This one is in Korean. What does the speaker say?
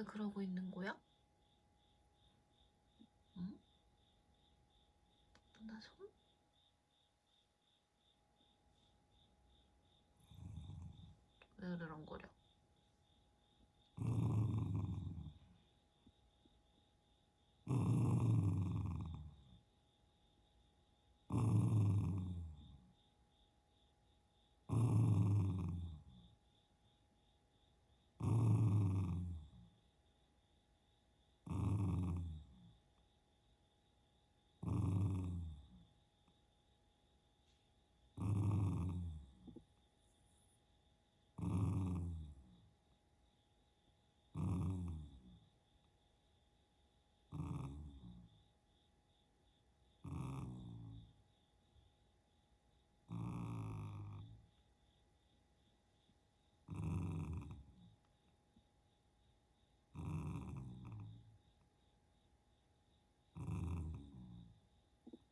왜 그러고 있는 거야? 응? 나 손? 왜 으르렁거려?